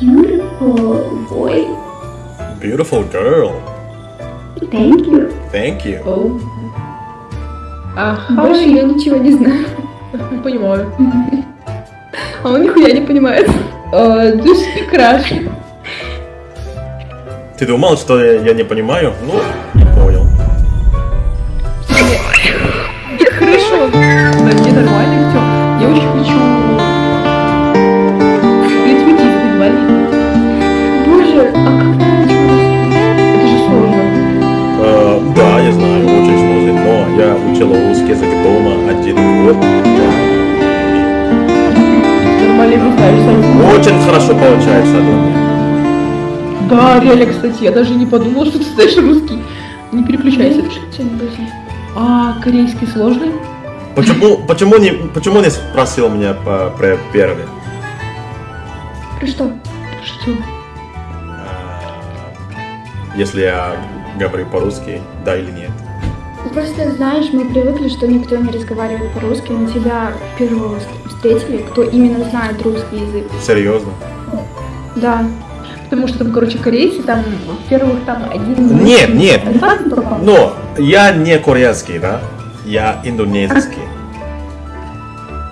Beautiful boy. Beautiful girl. Thank you. Thank you. Оу. А, Больше я ничего не знаю. Понимаю. А он нихуя не понимает. You speak Russian? Ты думал, что я, я не понимаю? Ну, не понял. Хорошо. Да не нормально все. Я очень хочу... Притвориться, инвалид. Боже, а как? Это же сложно. Э, да, я знаю, очень сложно, но я учил русский язык дома один год. Очень хорошо получается, думаю. Да, реально, кстати, я даже не подумала, что ты знаешь русский. Не переключайся. А, корейский сложный? Почему, почему, не, почему не спросил меня по, про первый? Про что? Что? Э, Если я говорю по-русски, да или нет? Просто знаешь, мы привыкли, что никто не разговаривает по-русски, но тебя первого встретили, кто именно знает русский язык. Серьезно? Да. Потому что там, короче, корейцы, там, во-первых, там один... Нет, нет. Но я не корейский, да? Я индонезийский.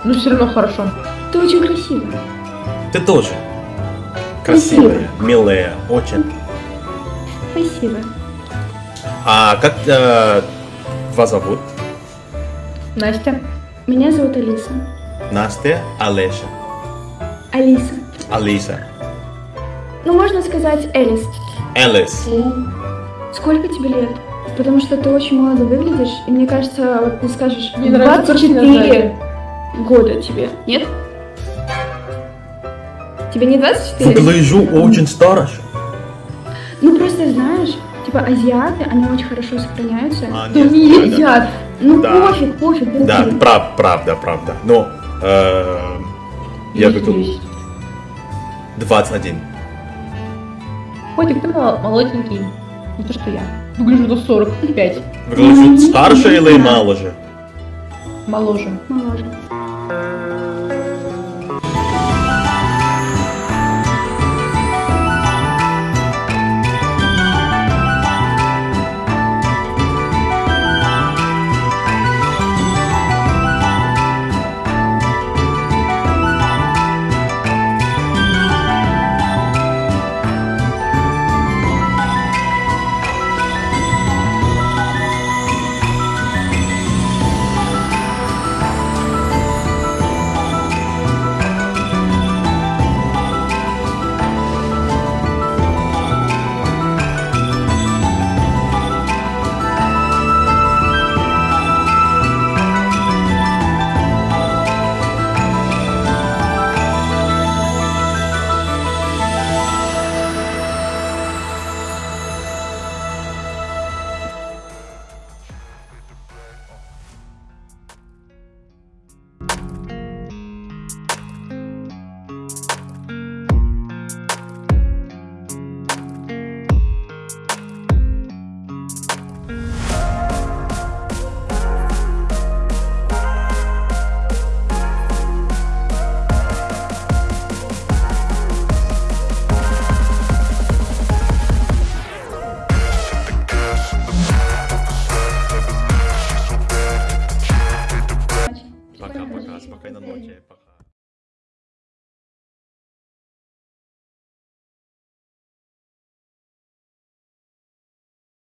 Ну, все равно хорошо. Ты очень красивый. Ты тоже. Красивая, милая, очень. Спасибо. А как э, вас зовут? Настя. Меня зовут Алиса. Настя, Олеша, Алиса. Алиса, Ну, можно сказать Элис. Элис. Сколько тебе лет? Потому что ты очень молодо выглядишь, и мне кажется, вот ты скажешь, Мне нравится 24 название. года тебе, нет? Тебе не 24? Выгляжу очень старше. Ну, просто знаешь, типа азиаты, они очень хорошо сохраняются. А, Да нет, не да. Ну, Да. пофиг, пофиг, пофиг. Да, прав, правда, правда. Но э, я есть. 21. Котик, ты мол- молоденький. Не то, что я. Выгляжу до 45. Выгляжу старше или моложе? Моложе. Моложе.